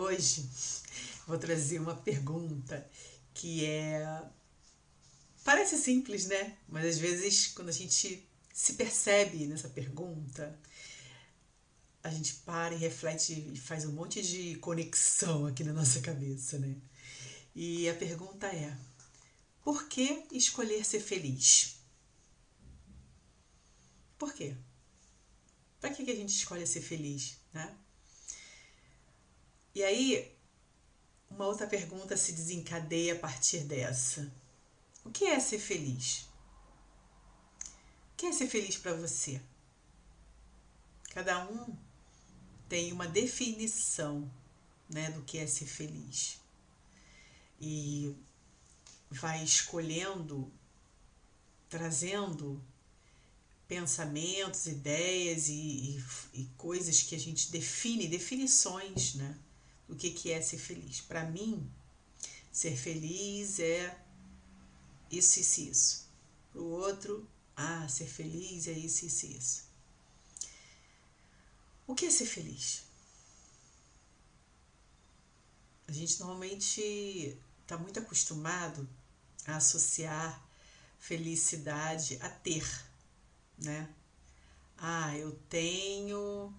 Hoje vou trazer uma pergunta que é. Parece simples, né? Mas às vezes, quando a gente se percebe nessa pergunta, a gente para e reflete e faz um monte de conexão aqui na nossa cabeça, né? E a pergunta é: por que escolher ser feliz? Por quê? Para que a gente escolhe ser feliz, né? E aí, uma outra pergunta se desencadeia a partir dessa. O que é ser feliz? O que é ser feliz para você? Cada um tem uma definição né, do que é ser feliz. E vai escolhendo, trazendo pensamentos, ideias e, e, e, coisas que a gente define, definições, né? Do que, que é ser feliz. Para mim, ser feliz é isso, isso, isso. Para o outro, ah, ser feliz é isso, isso, isso. O que é ser feliz? A gente normalmente está muito acostumado a associar felicidade a ter, né? Ah, eu tenho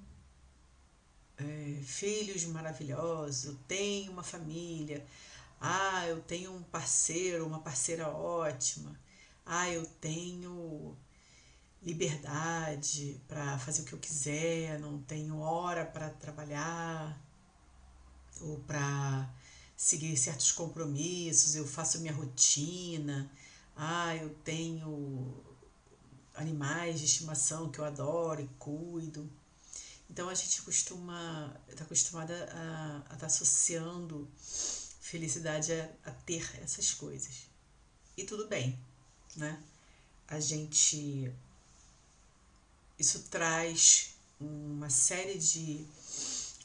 é, filhos maravilhosos, eu tenho uma família, ah, eu tenho um parceiro, uma parceira ótima, ah, eu tenho liberdade para fazer o que eu quiser, não tenho hora para trabalhar ou para seguir certos compromissos, eu faço minha rotina, ah, eu tenho animais de estimação que eu adoro e cuido. Então a gente costuma, está acostumada a estar tá associando felicidade a, a ter essas coisas. E tudo bem, né? A gente isso traz uma série de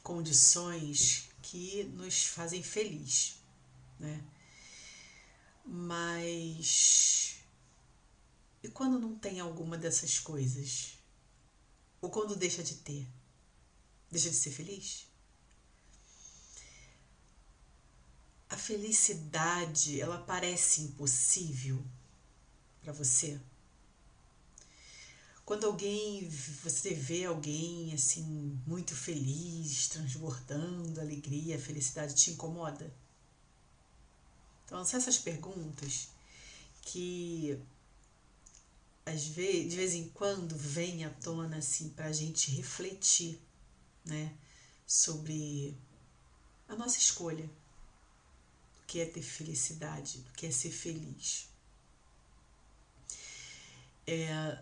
condições que nos fazem feliz, né? Mas e quando não tem alguma dessas coisas? Ou quando deixa de ter? Deixa de ser feliz? A felicidade, ela parece impossível para você? Quando alguém, você vê alguém assim, muito feliz, transbordando alegria, felicidade, te incomoda? Então, são essas perguntas que às vezes, de vez em quando vem à tona assim para a gente refletir, né, sobre a nossa escolha, do que é ter felicidade, do que é ser feliz. É,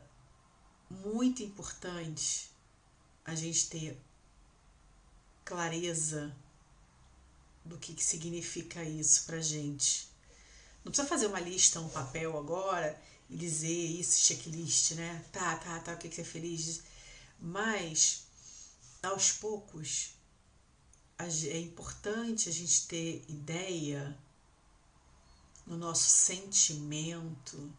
muito importante a gente ter clareza do que, que significa isso pra gente. Não precisa fazer uma lista, um papel agora e dizer isso, checklist, né? Tá, tá, tá, o que, que você é feliz? Mas, aos poucos, é importante a gente ter ideia no nosso sentimento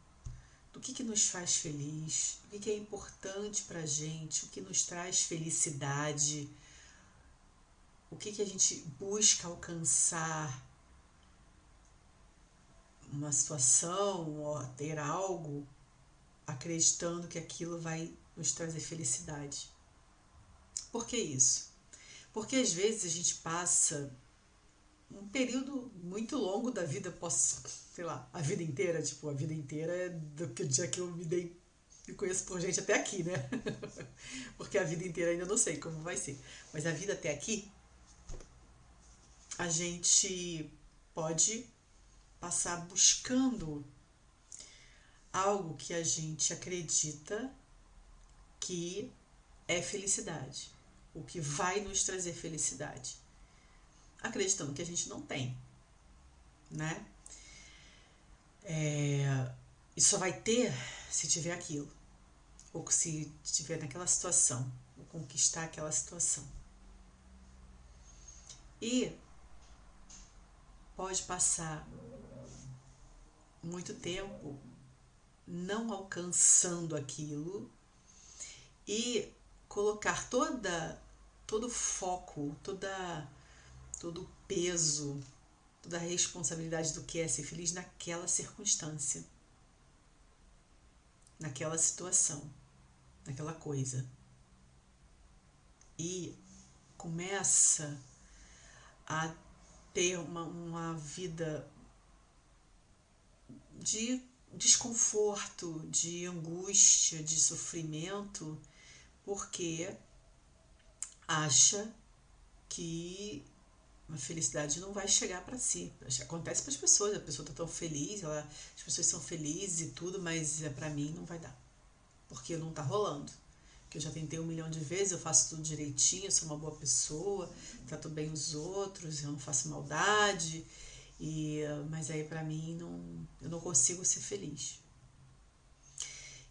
do que, que nos faz feliz, o que, que é importante para a gente, o que nos traz felicidade, o que, que a gente busca alcançar uma situação ou ter algo acreditando que aquilo vai nos trazer felicidade. Por que isso? Porque às vezes a gente passa um período muito longo da vida, posso, sei lá, a vida inteira, tipo, a vida inteira é do que dia que eu me dei, me conheço por gente até aqui, né? Porque a vida inteira ainda não sei como vai ser. Mas a vida até aqui, a gente pode passar buscando algo que a gente acredita que é felicidade, o que vai nos trazer felicidade acreditando que a gente não tem, né? É, e só vai ter se tiver aquilo, ou se estiver naquela situação, ou conquistar aquela situação. E pode passar muito tempo não alcançando aquilo e colocar toda todo foco, toda todo peso, toda responsabilidade do que é ser feliz naquela circunstância, naquela situação, naquela coisa. E começa a ter uma, uma vida de desconforto, de angústia, de sofrimento, porque acha que a felicidade não vai chegar para si. Acontece para as pessoas, a pessoa está tão feliz, ela, as pessoas são felizes e tudo, mas é para mim não vai dar. Porque não está rolando. Que eu já tentei um milhão de vezes, eu faço tudo direitinho, sou uma boa pessoa, trato bem os outros, eu não faço maldade. E, mas aí para mim não, eu não consigo ser feliz.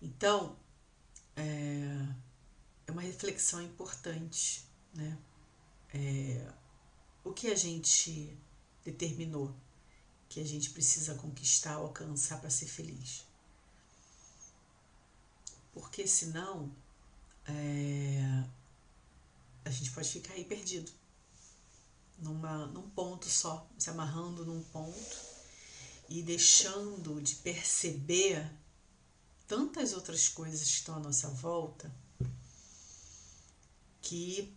Então, é, é uma reflexão importante, né? É, o que a gente determinou que a gente precisa conquistar, alcançar para ser feliz? Porque senão é, a gente pode ficar aí perdido numa, num ponto só, se amarrando num ponto e deixando de perceber tantas outras coisas que estão à nossa volta que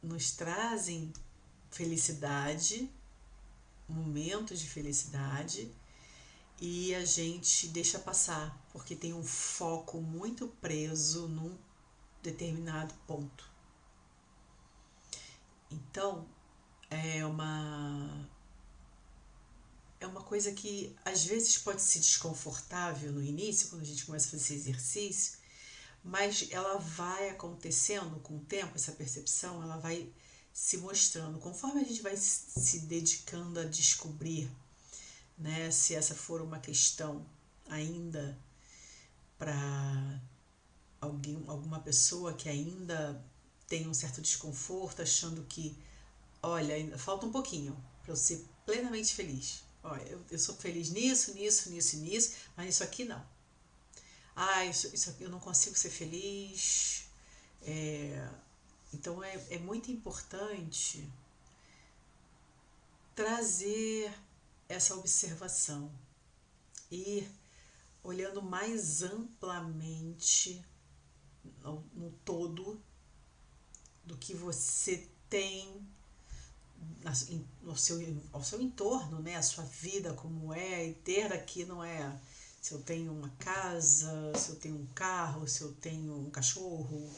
nos trazem felicidade, momentos de felicidade e a gente deixa passar porque tem um foco muito preso num determinado ponto. Então, é uma é uma coisa que às vezes pode ser desconfortável no início, quando a gente começa a fazer esse exercício, mas ela vai acontecendo com o tempo, essa percepção, ela vai se mostrando. Conforme a gente vai se dedicando a descobrir, né, se essa for uma questão ainda para alguém, alguma pessoa que ainda tem um certo desconforto, achando que, olha, falta um pouquinho para eu ser plenamente feliz. Olha, eu, eu sou feliz nisso, nisso, nisso nisso, mas isso aqui não. Ah, isso, isso eu não consigo ser feliz. É, então é, é muito importante trazer essa observação e olhando mais amplamente no, no todo do que você tem no seu, ao seu entorno, né? a sua vida como é, e ter aqui não é se eu tenho uma casa, se eu tenho um carro, se eu tenho um cachorro,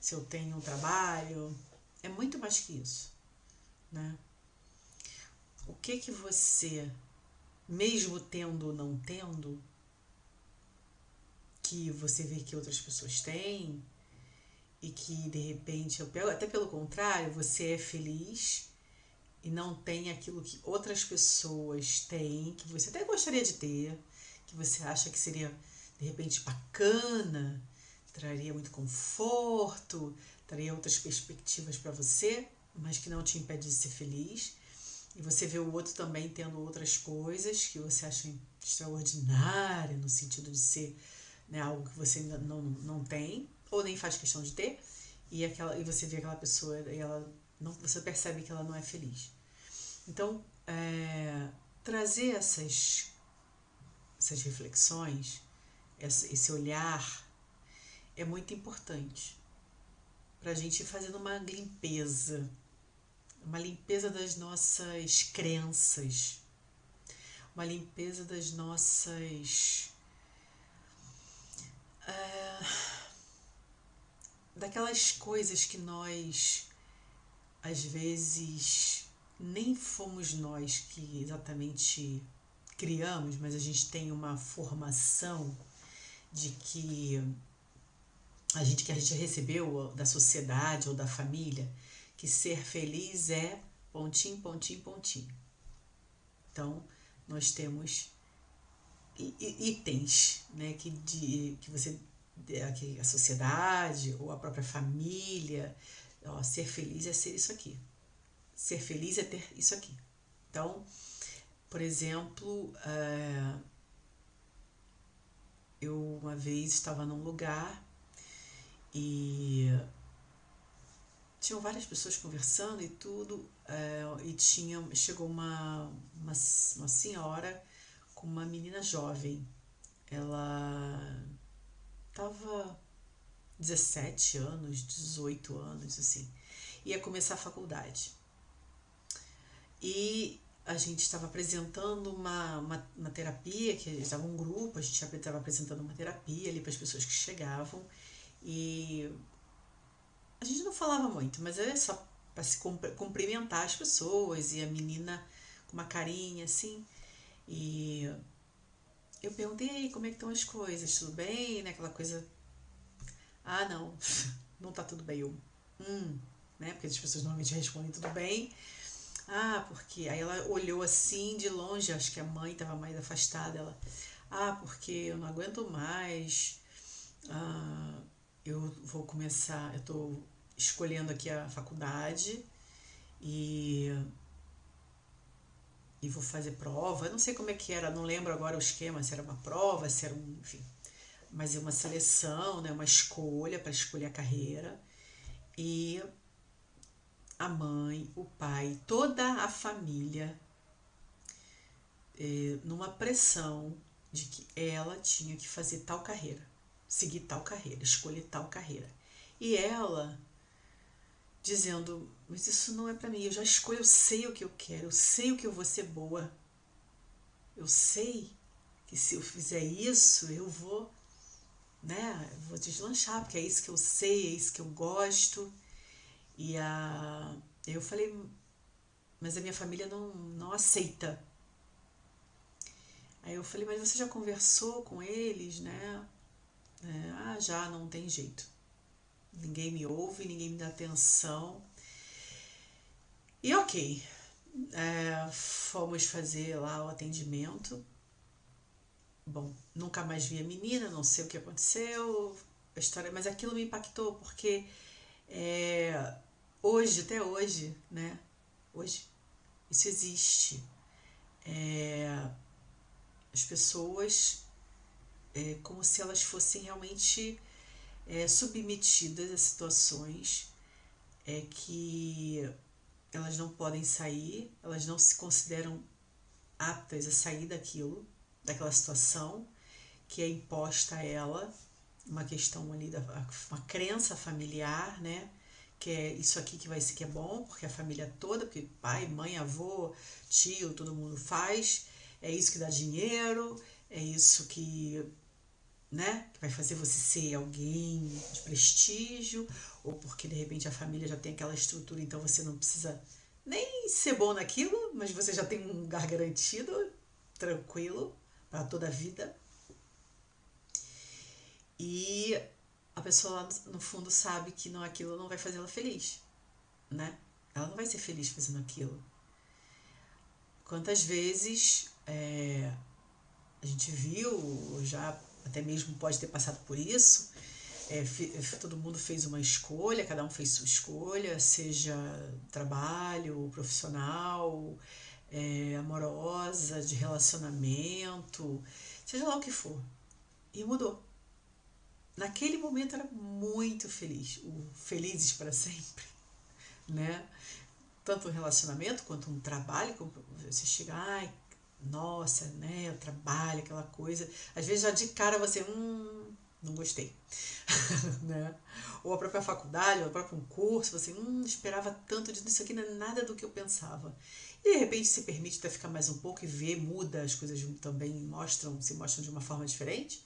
se eu tenho um trabalho. É muito mais que isso. Né? O que que você, mesmo tendo ou não tendo, que você vê que outras pessoas têm, e que de repente, até pelo contrário, você é feliz e não tem aquilo que outras pessoas têm, que você até gostaria de ter, que você acha que seria de repente bacana, traria muito conforto, traria outras perspectivas para você, mas que não te impede de ser feliz. E você vê o outro também tendo outras coisas que você acha extraordinário no sentido de ser né, algo que você ainda não, não tem ou nem faz questão de ter, e, aquela, e você vê aquela pessoa e ela não, você percebe que ela não é feliz. Então, é, trazer essas, essas reflexões, esse olhar, é muito importante para a gente ir fazendo uma limpeza, uma limpeza das nossas crenças, uma limpeza das nossas. Uh, daquelas coisas que nós às vezes nem fomos nós que exatamente criamos, mas a gente tem uma formação de que a gente que a gente recebeu da sociedade ou da família que ser feliz é pontinho, pontinho, pontinho. Então, nós temos itens né, que, de, que você a sociedade ou a própria família. Ó, ser feliz é ser isso aqui. Ser feliz é ter isso aqui. Então, por exemplo, uh, eu uma vez estava num lugar e tinham várias pessoas conversando e tudo, é, e tinha, chegou uma, uma, uma senhora com uma menina jovem. Ela tava 17 anos, 18 anos, assim. Ia começar a faculdade. E a gente estava apresentando uma, uma, uma, terapia, que estava um grupo, a gente estava apresentando uma terapia ali para as pessoas que chegavam. E a gente não falava muito, mas é só para se cumprimentar as pessoas e a menina com uma carinha assim. E eu perguntei como é que estão as coisas, tudo bem, né? Aquela coisa. Ah, não, não tá tudo bem. Eu, hum, né? Porque as pessoas normalmente respondem tudo bem. Ah, porque. Aí ela olhou assim de longe, acho que a mãe estava mais afastada. Ela, ah, porque eu não aguento mais. Ah, eu vou começar, eu estou escolhendo aqui a faculdade e e vou fazer prova. Eu não sei como é que era, não lembro agora o esquema, se era uma prova, se era um, enfim, mas é uma seleção, né, uma escolha para escolher a carreira. E a mãe, o pai, toda a família é, numa pressão de que ela tinha que fazer tal carreira seguir tal carreira, escolher tal carreira. E ela dizendo: Mas isso não é para mim, eu já escolho, eu sei o que eu quero, eu sei o que eu vou ser boa. Eu sei que se eu fizer isso, eu vou, né, eu vou deslanchar, porque é isso que eu sei, é isso que eu gosto. E a, eu falei: Mas a minha família não, não aceita. Aí eu falei: Mas você já conversou com eles, né? É, ah, já não tem jeito. Ninguém me ouve, ninguém me dá atenção. E ok, é, fomos fazer lá o atendimento. Bom, nunca mais vi a menina, não sei o que aconteceu, a história, mas aquilo me impactou porque é, hoje, até hoje, né? Hoje, isso existe. É, as pessoas é, como se elas fossem realmente é, submetidas a situações é, que elas não podem sair, elas não se consideram aptas a sair daquilo, daquela situação que é imposta a ela, uma questão ali da uma crença familiar, né? Que é isso aqui que vai ser que é bom, porque a família toda, porque pai, mãe, avô, tio, todo mundo faz, é isso que dá dinheiro, é isso que né? Que vai fazer você ser alguém de prestígio, ou porque de repente a família já tem aquela estrutura, então você não precisa nem ser bom naquilo, mas você já tem um lugar garantido, tranquilo, para toda a vida. E a pessoa no fundo sabe que não aquilo não vai fazer ela feliz, né? Ela não vai ser feliz fazendo aquilo. Quantas vezes é, a gente viu já até mesmo pode ter passado por isso. É, todo mundo fez uma escolha, cada um fez sua escolha, seja trabalho, profissional, é, amorosa, de relacionamento, seja lá o que for. E mudou. Naquele momento era muito feliz, o felizes para sempre, né? Tanto um relacionamento quanto um trabalho, você chega, ai, nossa, né, o trabalho, aquela coisa. Às vezes já de cara você, hum, não gostei. né? Ou a própria faculdade, ou o próprio curso, você, hum, esperava tanto disso aqui, não é nada do que eu pensava. E de repente se permite até ficar mais um pouco e ver, muda, as coisas também mostram, se mostram de uma forma diferente.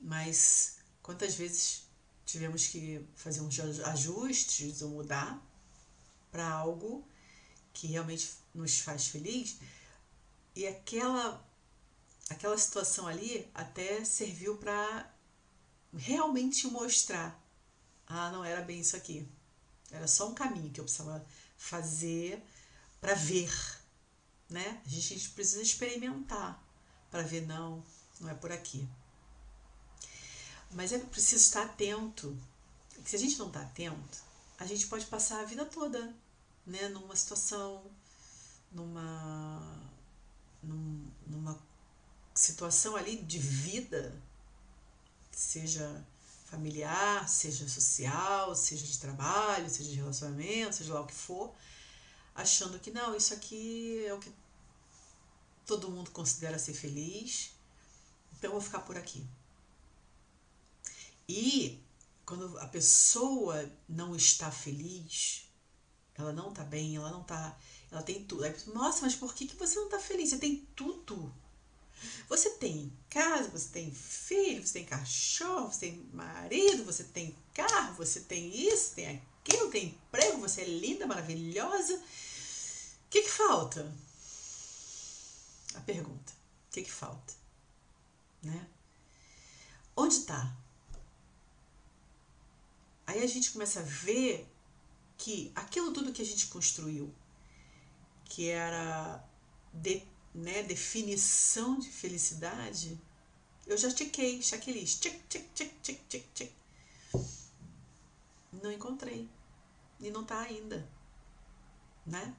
Mas quantas vezes tivemos que fazer uns ajustes ou mudar para algo que realmente nos faz feliz, e aquela aquela situação ali até serviu para realmente mostrar ah, não era bem isso aqui. Era só um caminho que eu precisava fazer para ver, né? A gente precisa experimentar para ver não, não é por aqui. Mas é preciso estar atento. Se a gente não está atento, a gente pode passar a vida toda, né, numa situação, numa num, numa situação ali de vida, seja familiar, seja social, seja de trabalho, seja de relacionamento, seja lá o que for, achando que não, isso aqui é o que todo mundo considera ser feliz, então eu vou ficar por aqui. E quando a pessoa não está feliz, ela não está bem, ela não está, ela tem tudo. Aí, Nossa, mas por que, que você não está feliz? Você tem tudo. Você tem casa, você tem filho, você tem cachorro, você tem marido, você tem carro, você tem isso, tem aquilo, tem emprego, você é linda, maravilhosa. O que, que falta? A pergunta. O que, que falta? Né? Onde está? Aí a gente começa a ver que aquilo tudo que a gente construiu, que era de, né, definição de felicidade, eu já tiquei, checklist, tic, tic, tic, tic, tic, tic. Não encontrei. E não está ainda. Né?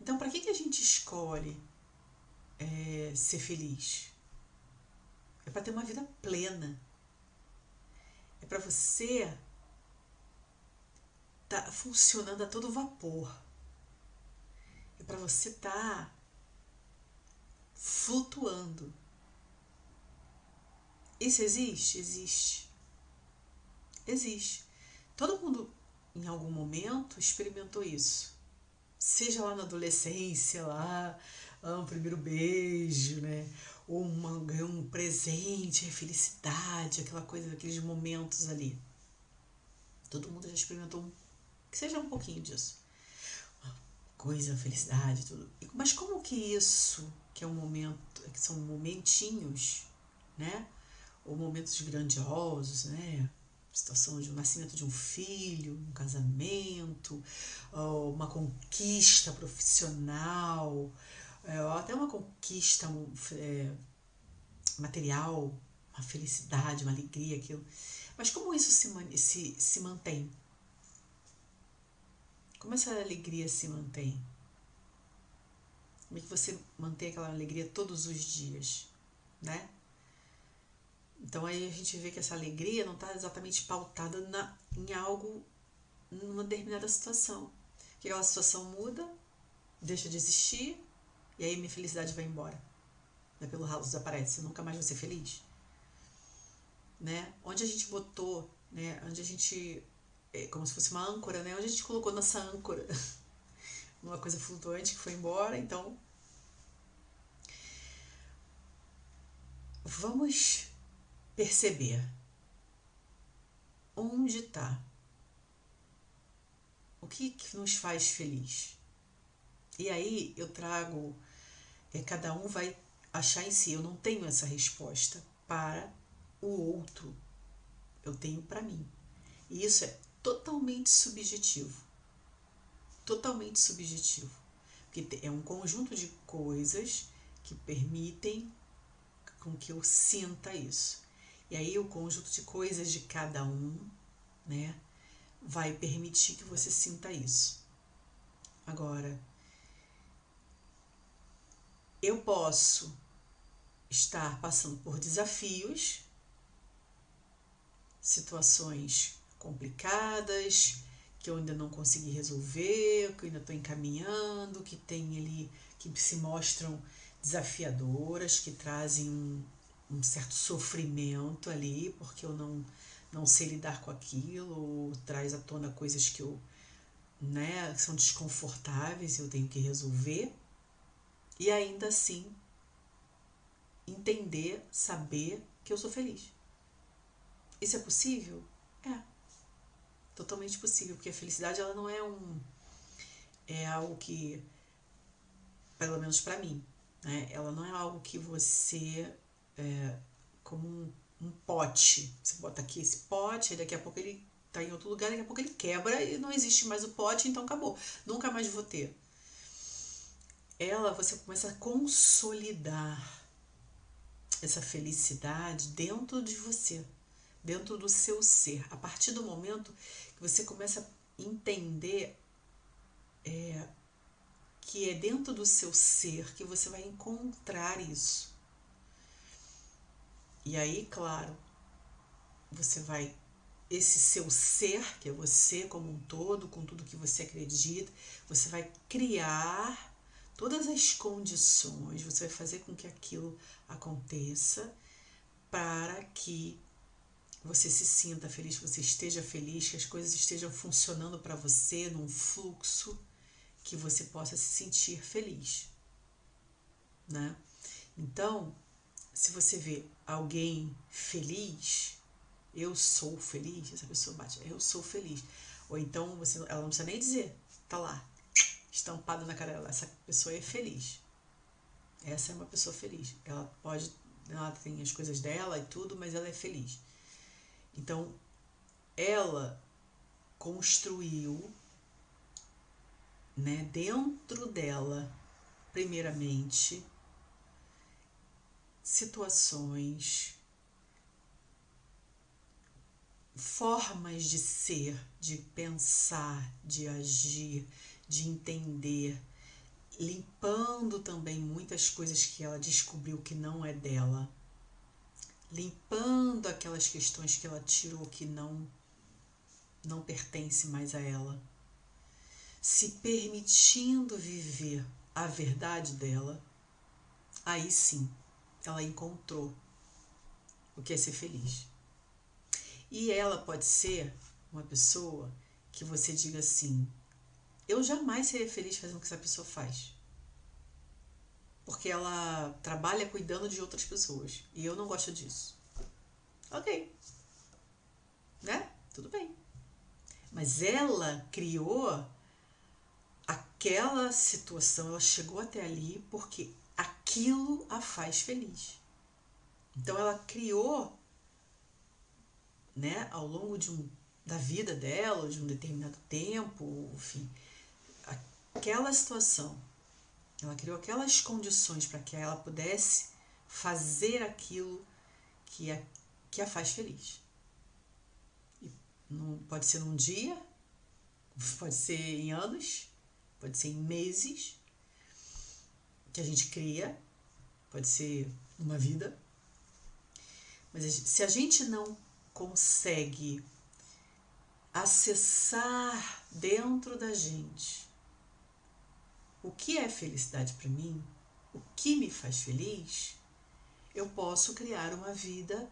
Então, para que, que a gente escolhe é, ser feliz? É para ter uma vida plena. É para você tá funcionando a todo vapor. É para você tá flutuando. Isso existe? Existe. Existe. Todo mundo, em algum momento, experimentou isso. Seja lá na adolescência, lá, no primeiro beijo, né? Ou uma, um presente, a felicidade, aquela coisa, aqueles momentos ali. Todo mundo já experimentou que seja um pouquinho disso. Uma coisa, felicidade, tudo. Mas como que isso, que é um momento, que são momentinhos, né? Ou momentos grandiosos, né? Situação de um nascimento de um filho, um casamento, uma conquista profissional, é, até uma conquista é, material, uma felicidade, uma alegria, aquilo. Mas como isso se, se, se mantém? Como essa alegria se mantém? Como é que você mantém aquela alegria todos os dias, né? Então aí a gente vê que essa alegria não está exatamente pautada na, em algo, numa determinada situação. Que aquela situação muda, deixa de existir, e aí minha felicidade vai embora. Né? Pelo ralo desaparece, eu nunca mais vou ser feliz. Né? Onde a gente botou, né? Onde a gente é como se fosse uma âncora, né? Onde a gente colocou nossa âncora? Uma coisa flutuante que foi embora, então. Vamos perceber onde está o que, que nos faz feliz. E aí eu trago, é, cada um vai achar em si. Eu não tenho essa resposta para o outro, eu tenho para mim. E isso é totalmente subjetivo. Totalmente subjetivo. Porque é um conjunto de coisas que permitem com que eu sinta isso. E aí o conjunto de coisas de cada um, né, vai permitir que você sinta isso. Agora, eu posso estar passando por desafios, situações complicadas, que eu ainda não consegui resolver, que eu ainda estou encaminhando, que tem ali, que se mostram desafiadoras, que trazem um, um certo sofrimento ali, porque eu não, não sei lidar com aquilo, ou traz à tona coisas que eu, né, são desconfortáveis eu tenho que resolver. E ainda assim, entender, saber que eu sou feliz. Isso é possível? É totalmente possível, porque a felicidade ela não é um é algo que pelo menos para mim, né? Ela não é algo que você é, como um, um pote, você bota aqui esse pote, e daqui a pouco ele tá em outro lugar, daqui a pouco ele quebra e não existe mais o pote, então acabou. Nunca mais vou ter. Ela, você começa a consolidar essa felicidade dentro de você, dentro do seu ser. A partir do momento que você começa a entender é, que é dentro do seu ser que você vai encontrar isso. E aí, claro, você vai esse seu ser, que é você como um todo, com tudo que você acredita, você vai criar todas as condições, você vai fazer com que aquilo aconteça para que você se sinta feliz, que você esteja feliz, que as coisas estejam funcionando para você num fluxo que você possa se sentir feliz, né? Então, se você vê alguém feliz, eu sou feliz, essa pessoa bate, eu sou feliz. Ou então você, ela não precisa nem dizer, tá lá, estampado na cara dela, essa pessoa é feliz. Essa é uma pessoa feliz. Ela pode, ela tem as coisas dela e tudo, mas ela é feliz. Então, ela construiu né, dentro dela, primeiramente, situações, formas de ser, de pensar, de agir, de entender, limpando também muitas coisas que ela descobriu que não é dela, limpando aquelas questões que ela tirou que não não pertence mais a ela, se permitindo viver a verdade dela, aí sim ela encontrou o que é ser feliz. E ela pode ser uma pessoa que você diga assim: eu jamais seria feliz fazendo o que essa pessoa faz. Porque ela trabalha cuidando de outras pessoas. E eu não gosto disso. Ok. Né? Tudo bem. Mas ela criou aquela situação, ela chegou até ali porque aquilo a faz feliz. Então ela criou, né, ao longo de um, da vida dela, de um determinado tempo, enfim, aquela situação. Ela criou aquelas condições para que ela pudesse fazer aquilo que a, que a faz feliz. E não, pode ser num dia, pode ser em anos, pode ser em meses, que a gente cria, pode ser uma vida. Mas se a gente não consegue acessar dentro da gente o que é felicidade para mim, o que me faz feliz, eu posso criar uma vida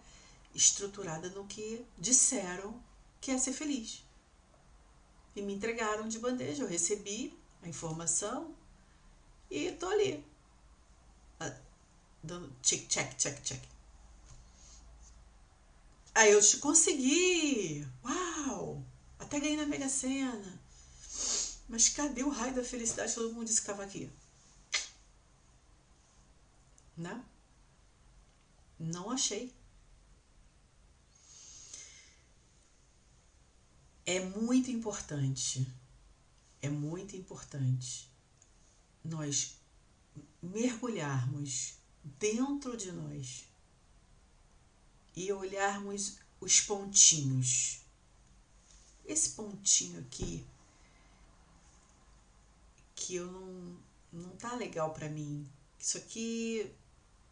estruturada no que disseram que é ser feliz. E me entregaram de bandeja, eu recebi a informação e tô ali, dando check, check, check, check. Aí eu te consegui! Uau! Até ganhei na Mega Sena. Mas cadê o raio da felicidade? Todo mundo disse que estava aqui. Né? Não achei. É muito importante, é muito importante nós mergulharmos dentro de nós e olharmos os pontinhos. Esse pontinho aqui que eu não não tá legal para mim. Isso aqui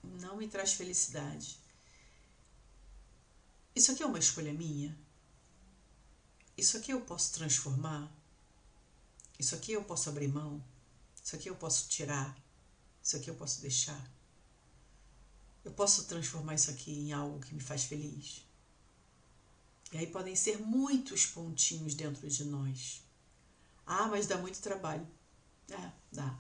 não me traz felicidade. Isso aqui é uma escolha minha? Isso aqui eu posso transformar? Isso aqui eu posso abrir mão? Isso aqui eu posso tirar? Isso aqui eu posso deixar? Eu posso transformar isso aqui em algo que me faz feliz? E aí podem ser muitos pontinhos dentro de nós. Ah, mas dá muito trabalho. É, dá.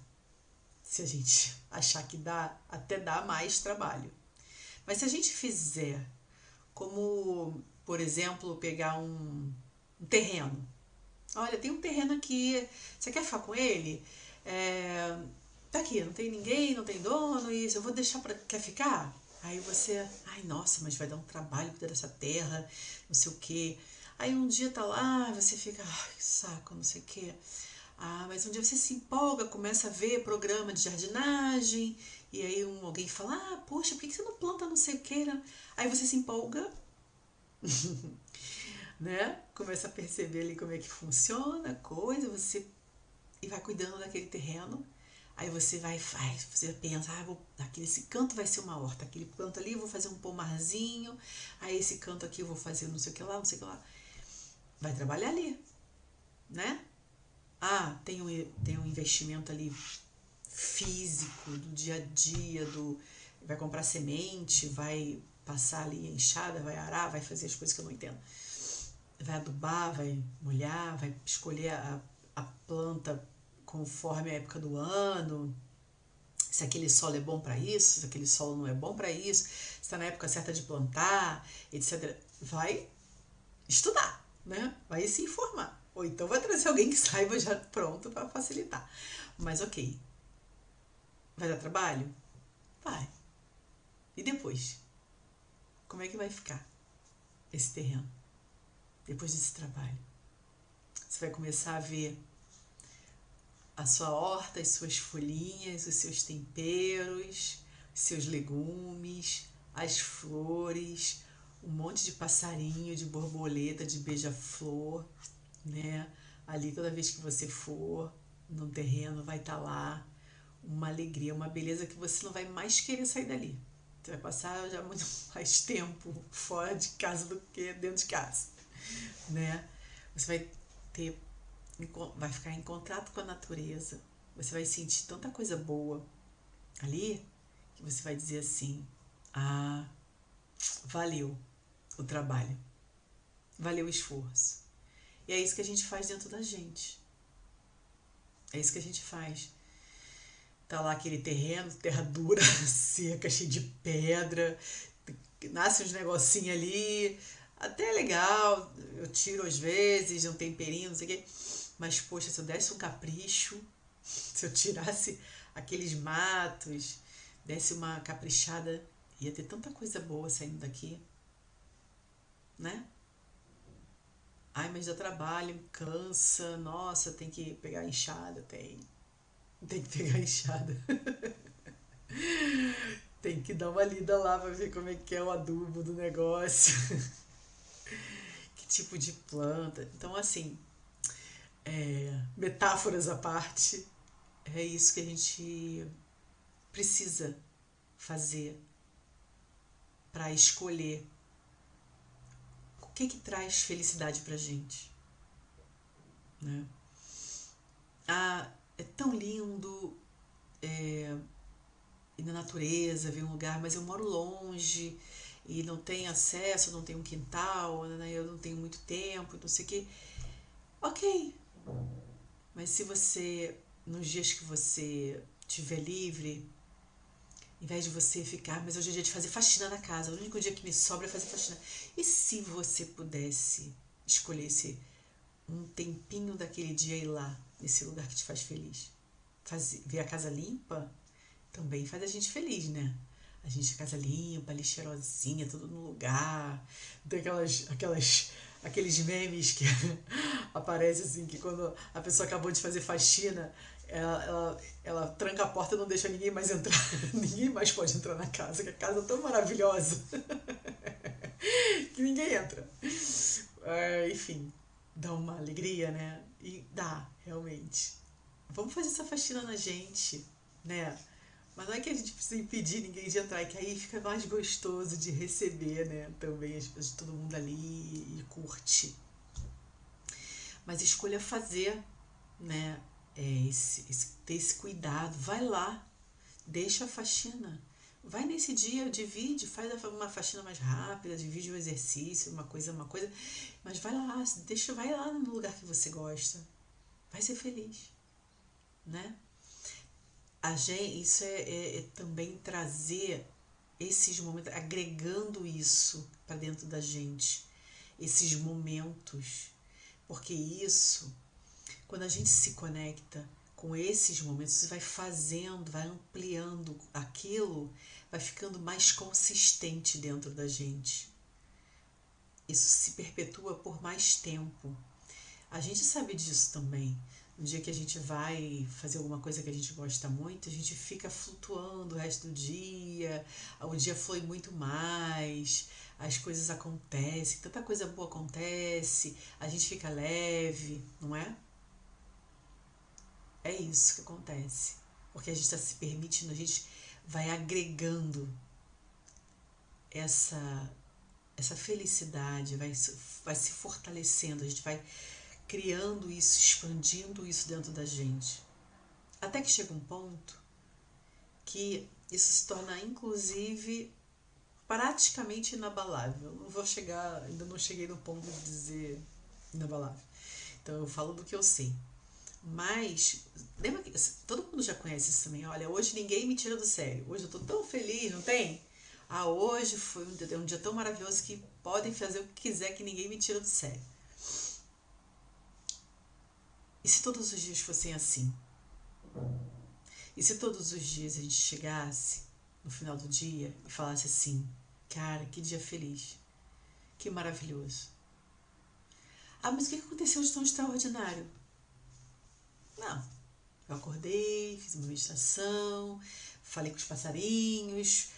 Se a gente achar que dá, até dá mais trabalho. Mas se a gente fizer como, por exemplo, pegar um, um terreno. Olha, tem um terreno aqui, você quer ficar com ele? É, tá aqui, não tem ninguém, não tem dono, isso, eu vou deixar para quer ficar? Aí você, ai nossa, mas vai dar um trabalho cuidar dessa terra, não sei o quê. Aí um dia tá lá, você fica, ai, que saco, não sei o quê. Ah, mas um dia você se empolga, começa a ver programa de jardinagem, e aí um, alguém fala, ah, poxa, por que você não planta não sei o que? Aí você se empolga, né? Começa a perceber ali como é que funciona a coisa, você e vai cuidando daquele terreno. Aí você vai, faz, você pensa, ah, vou, aquele, esse canto vai ser uma horta, aquele canto ali eu vou fazer um pomarzinho, aí esse canto aqui eu vou fazer não sei o que lá, não sei o que lá. Vai trabalhar ali, né? Ah, tem um, tem um investimento ali físico, do dia a dia, do vai comprar semente, vai passar ali a enxada, vai arar, vai fazer as coisas que eu não entendo. Vai adubar, vai molhar, vai escolher a, a planta conforme a época do ano, se aquele solo é bom para isso, se aquele solo não é bom para isso, se está na época certa de plantar, etc. Vai estudar, né? Vai se informar. Ou então vai trazer alguém que saiba já pronto para facilitar. Mas ok. Vai dar trabalho? Vai. E depois? Como é que vai ficar esse terreno? Depois desse trabalho. Você vai começar a ver a sua horta, as suas folhinhas, os seus temperos, os seus legumes, as flores, um monte de passarinho, de borboleta, de beija-flor, né? Ali toda vez que você for no terreno vai estar tá lá uma alegria, uma beleza que você não vai mais querer sair dali. Você vai passar já muito mais tempo fora de casa do que dentro de casa, né? Você vai ter vai ficar em contato com a natureza, você vai sentir tanta coisa boa ali que você vai dizer assim: ah, valeu o trabalho, valeu o esforço. E é isso que a gente faz dentro da gente. É isso que a gente faz. Tá lá aquele terreno, terra dura, seca, cheia de pedra, nasce uns negocinhos ali, até legal, eu tiro às vezes, um temperinho, não sei o quê. Mas, poxa, se eu desse um capricho, se eu tirasse aqueles matos, desse uma caprichada, ia ter tanta coisa boa saindo daqui, né? Ai, mas dá trabalho, cansa, nossa, tem que pegar enxada, tem. Tem que pegar enxada. tem que dar uma lida lá pra ver como é que é o adubo do negócio. que tipo de planta. Então, assim, é, metáforas à parte, é isso que a gente precisa fazer para escolher que que traz felicidade para gente, né? Ah, é tão lindo é, ir na natureza, ver um lugar, mas eu moro longe e não tenho acesso, não tenho um quintal, né? eu não tenho muito tempo, não sei o que. Ok, mas se você, nos dias que você estiver livre, vez de você ficar, mas hoje é dia de fazer faxina na casa, o único dia que me sobra é fazer faxina. E se você pudesse escolhesse um tempinho daquele dia ir lá, nesse lugar que te faz feliz? Fazer, ver a casa limpa também faz a gente feliz, né? A gente, casa limpa, ali cheirosinha, tudo no lugar. Tem aquelas, aquelas aqueles memes que aparece assim, que quando a pessoa acabou de fazer faxina, ela, ela, ela tranca a porta e não deixa ninguém mais entrar. ninguém mais pode entrar na casa, que a casa é tão maravilhosa que ninguém entra. É, enfim, dá uma alegria, né? E dá, realmente. Vamos fazer essa faxina na gente, né? Mas não é que a gente precisa impedir ninguém de entrar, é que aí fica mais gostoso de receber, né? Também as pessoas, todo mundo ali e curte. Mas escolha fazer, né? É esse, esse, ter esse cuidado. Vai lá, deixa a faxina. Vai nesse dia, divide, faz uma faxina mais rápida, divide o exercício, uma coisa, uma coisa. Mas vai lá, deixa, vai lá no lugar que você gosta. Vai ser feliz, né? a gente, isso é, é, é também trazer esses momentos, agregando isso para dentro da gente, esses momentos, porque isso, quando a gente se conecta com esses momentos, você vai fazendo, vai ampliando aquilo, vai ficando mais consistente dentro da gente. Isso se perpetua por mais tempo. A gente sabe disso também. No dia que a gente vai fazer alguma coisa que a gente gosta muito, a gente fica flutuando o resto do dia, o dia flui muito mais, as coisas acontecem, tanta coisa boa acontece, a gente fica leve, não é? É isso que acontece. porque a gente está se permitindo, a gente vai agregando essa essa felicidade, vai, vai se fortalecendo, a gente vai criando isso, expandindo isso dentro da gente. Até que chega um ponto que isso se torna, inclusive, praticamente inabalável. Não vou chegar, ainda não cheguei no ponto de dizer inabalável. Então eu falo do que eu sei. Mas, lembra que todo mundo já conhece isso também. Olha, hoje ninguém me tira do sério. Hoje eu tô tão feliz, não tem? Ah, hoje foi um dia, um dia tão maravilhoso que podem fazer o que quiser que ninguém me tira do sério. E se todos os dias fossem assim? E se todos os dias a gente chegasse no final do dia e falasse assim: Cara, que dia feliz, que maravilhoso. Ah, mas o que aconteceu de tão extraordinário? Não. Eu acordei, fiz uma meditação, falei com os passarinhos,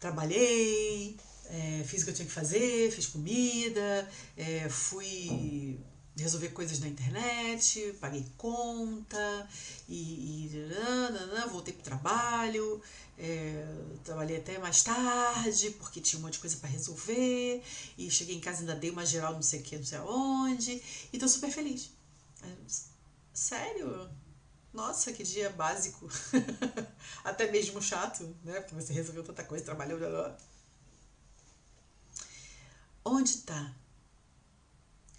trabalhei, é, fiz o que eu tinha que fazer, fiz comida, é, fui resolver coisas na internet, paguei conta e, e nanana, voltei pro trabalho, é, trabalhei até mais tarde porque tinha um monte de coisa para resolver e cheguei em casa ainda dei uma geral não sei o que, não sei aonde e tô super feliz. Sério? Nossa, que dia básico. até mesmo chato, né? Porque você resolveu tanta coisa, trabalhou, blá, blá. Onde está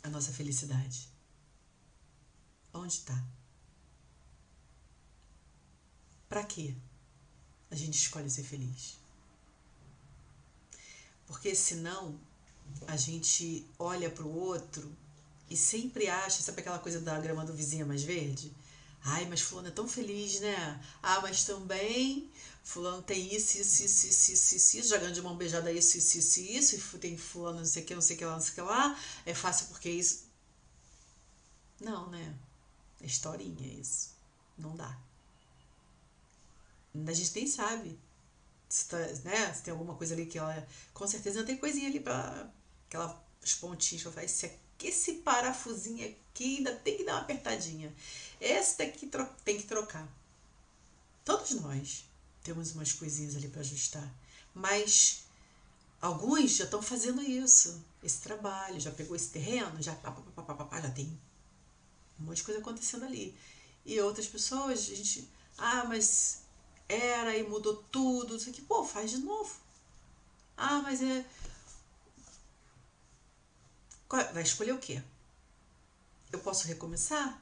a nossa felicidade? Onde está? Para quê a gente escolhe ser feliz? Porque senão a gente olha para o outro e sempre acha, sabe aquela coisa da grama do vizinho é mais verde? Ai, mas fulano é tão feliz, né? Ah, mas também fulano tem isso, isso, isso, isso, isso, isso, isso jogando de mão beijada isso, isso, isso, isso, e tem fulano não sei o que, não sei o que lá, não sei o que lá, é fácil porque isso... Não, né? É historinha isso. Não dá. A gente nem sabe se, tá, né, se tem alguma coisa ali que ela... Com certeza tem coisinha ali pra... Aquela, os pontinhos pra falar, esse esse parafusinho aqui ainda tem que dar uma apertadinha. Esse daqui tem que trocar. Todos nós temos umas coisinhas ali para ajustar. Mas alguns já estão fazendo isso, esse trabalho, já pegou esse terreno, já, pá, pá, pá, pá, já tem um monte de coisa acontecendo ali. E outras pessoas, a gente, ah, mas era e mudou tudo, isso aqui, pô, faz de novo. Ah, mas é. Vai escolher o quê? Eu posso recomeçar?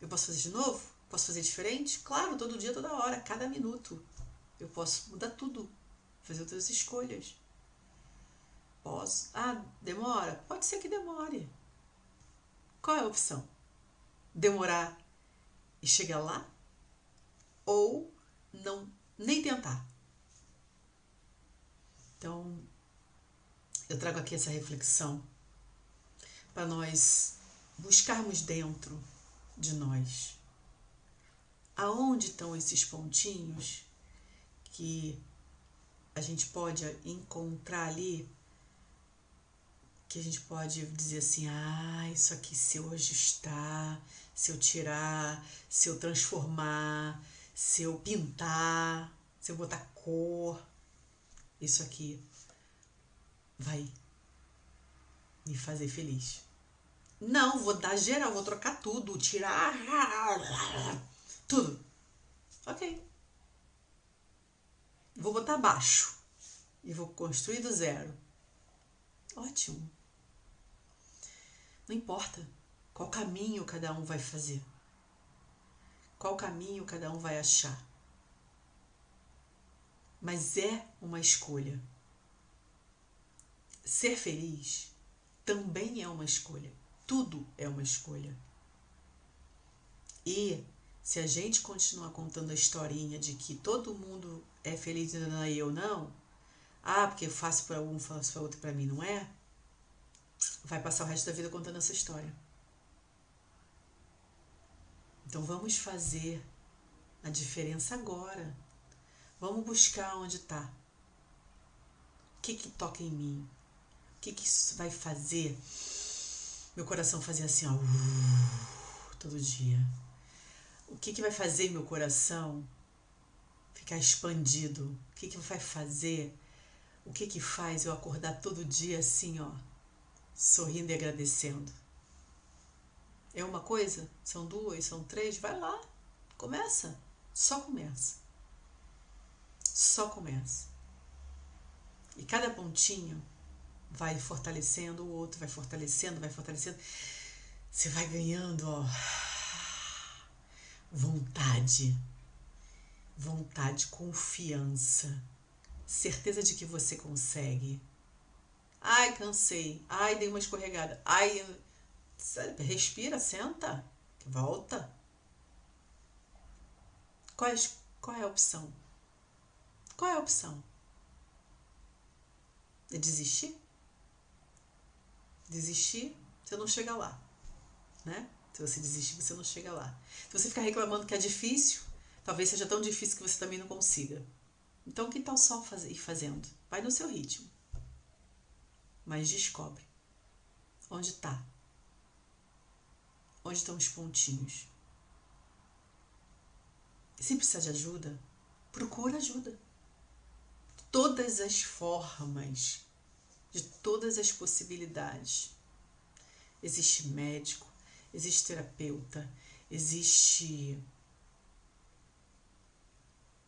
Eu posso fazer de novo? Posso fazer diferente? Claro, todo dia, toda hora, cada minuto. Eu posso mudar tudo, fazer outras escolhas. Posso. Ah, demora? Pode ser que demore. Qual é a opção? Demorar e chegar lá? Ou não nem tentar? Então, eu trago aqui essa reflexão para nós buscarmos dentro de nós. Aonde estão esses pontinhos que a gente pode encontrar ali, que a gente pode dizer assim: ah, isso aqui se eu ajustar, se eu tirar, se eu transformar, se eu pintar, se eu botar cor, isso aqui vai me fazer feliz. Não, vou dar geral, vou trocar tudo, tirar tudo. Ok. Vou botar baixo e vou construir do zero. Ótimo. Não importa qual caminho cada um vai fazer. Qual caminho cada um vai achar. Mas é uma escolha. Ser feliz também é uma escolha. Tudo é uma escolha. E se a gente continuar contando a historinha de que todo mundo é feliz e eu não, ah, porque eu faço para um, faço para outro, para mim não é, vai passar o resto da vida contando essa história. Então vamos fazer a diferença agora. Vamos buscar onde está. O que, que toca em mim? Que, que isso vai fazer meu coração fazia assim, ó, todo dia. O que, que vai fazer meu coração ficar expandido? O que, que vai fazer? O que, que faz eu acordar todo dia assim, ó, sorrindo e agradecendo? É uma coisa? São duas? São três? Vai lá, começa. Só começa. Só começa. E cada pontinho vai fortalecendo o outro, vai fortalecendo, vai fortalecendo. Você vai ganhando, ó, vontade, vontade, confiança, certeza de que você consegue. Ai, cansei. Ai, dei uma escorregada. Ai, respira, senta, volta. Qual é, qual é a opção? Qual é a opção? É desistir? Desistir, você não chega lá, né? Se você desistir, você não chega lá. Se você ficar reclamando que é difícil, talvez seja tão difícil que você também não consiga. Então, que tal só ir fazendo? Vai no seu ritmo. Mas descobre onde está. Onde estão os pontinhos. Se precisar de ajuda, procura ajuda. Todas as formas, de todas as possibilidades. Existe médico, existe terapeuta, existe.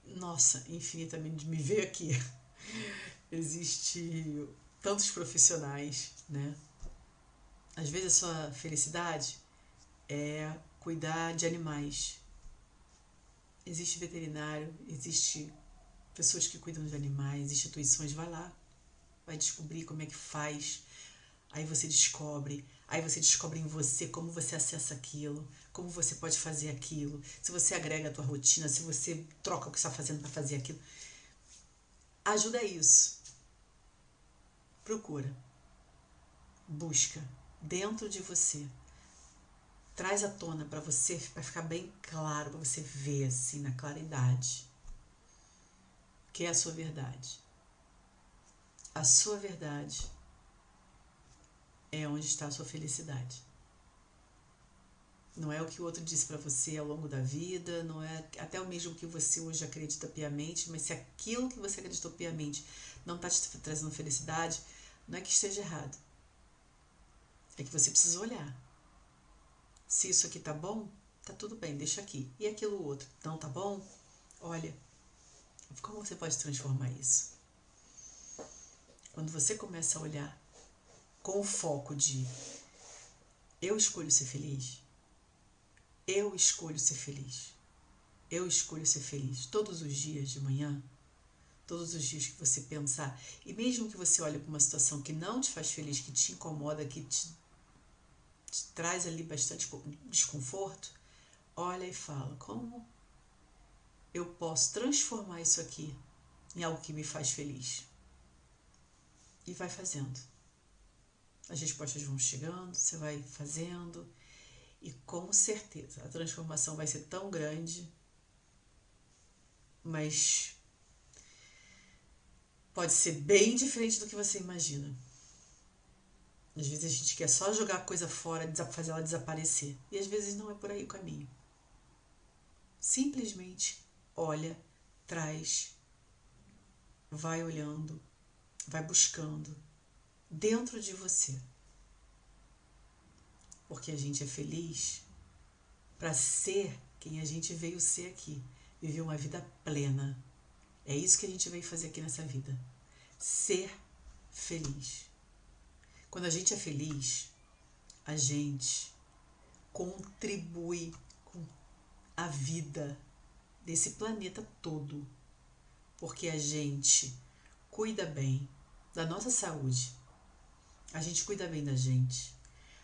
Nossa, infinitamente me veio aqui. existe tantos profissionais, né? Às vezes a sua felicidade é cuidar de animais. Existe veterinário, existe pessoas que cuidam de animais, instituições, vai lá, vai descobrir como é que faz. Aí você descobre Aí você descobre em você como você acessa aquilo, como você pode fazer aquilo, se você agrega a tua rotina, se você troca o que está fazendo para fazer aquilo. Ajuda isso. Procura. Busca dentro de você. Traz à tona para você, para ficar bem claro, para você ver assim na claridade. Que é a sua verdade. A sua verdade é onde está a sua felicidade. Não é o que o outro disse para você ao longo da vida, não é até o mesmo que você hoje acredita piamente, mas se aquilo que você acreditou piamente não está te trazendo felicidade, não é que esteja errado. É que você precisa olhar. Se isso aqui tá bom, tá tudo bem, deixa aqui. E aquilo outro, não tá bom? Olha, como você pode transformar isso? Quando você começa a olhar com o foco de eu escolho ser feliz, eu escolho ser feliz, eu escolho ser feliz todos os dias de manhã, todos os dias que você pensar, e mesmo que você olhe para uma situação que não te faz feliz, que te incomoda, que te, te traz ali bastante desconforto, olha e fala: como eu posso transformar isso aqui em algo que me faz feliz? E vai fazendo as respostas vão chegando, você vai fazendo e com certeza a transformação vai ser tão grande, mas pode ser bem diferente do que você imagina. Às vezes a gente quer só jogar a coisa fora, fazer ela desaparecer. E às vezes não é por aí o caminho. Simplesmente olha, traz, vai olhando, vai buscando dentro de você. Porque a gente é feliz para ser quem a gente veio ser aqui, viver uma vida plena. É isso que a gente veio fazer aqui nessa vida. Ser feliz. Quando a gente é feliz, a gente contribui com a vida desse planeta todo. Porque a gente cuida bem da nossa saúde, a gente cuida bem da gente.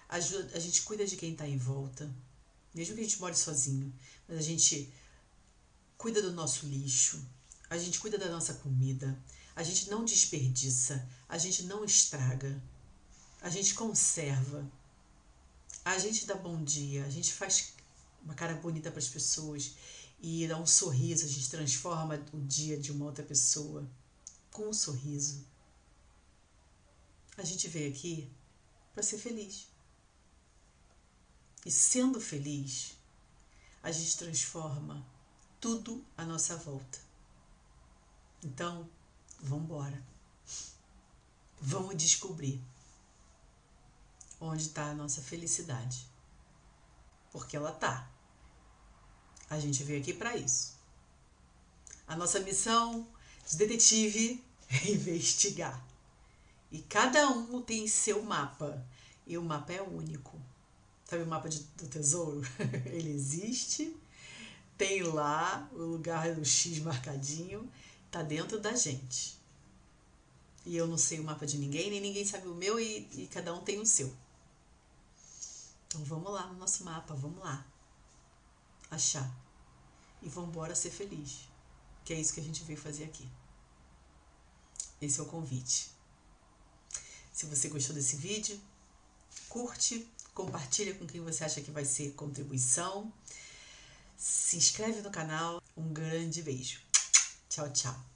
Ajuda, a gente cuida de quem está em volta. Mesmo que a gente more sozinho. Mas a gente cuida do nosso lixo. A gente cuida da nossa comida. A gente não desperdiça. A gente não estraga. A gente conserva. A gente dá bom dia. A gente faz uma cara bonita para as pessoas e dá um sorriso. A gente transforma o dia de uma outra pessoa com um sorriso. A gente veio aqui para ser feliz. E sendo feliz, a gente transforma tudo à nossa volta. Então, vamos embora. Vamos descobrir onde está a nossa felicidade. Porque ela tá. A gente veio aqui para isso. A nossa missão de detetive é investigar. E cada um tem seu mapa. E o mapa é único. Sabe o mapa de, do tesouro? Ele existe, tem lá o lugar do X marcadinho, tá dentro da gente. E eu não sei o mapa de ninguém, nem ninguém sabe o meu, e, e cada um tem o seu. Então vamos lá no nosso mapa, vamos lá. Achar. E vamos embora ser feliz. Que é isso que a gente veio fazer aqui. Esse é o convite. Se você gostou desse vídeo, curte, compartilha com quem você acha que vai ser contribuição. Se inscreve no canal. Um grande beijo. Tchau, tchau.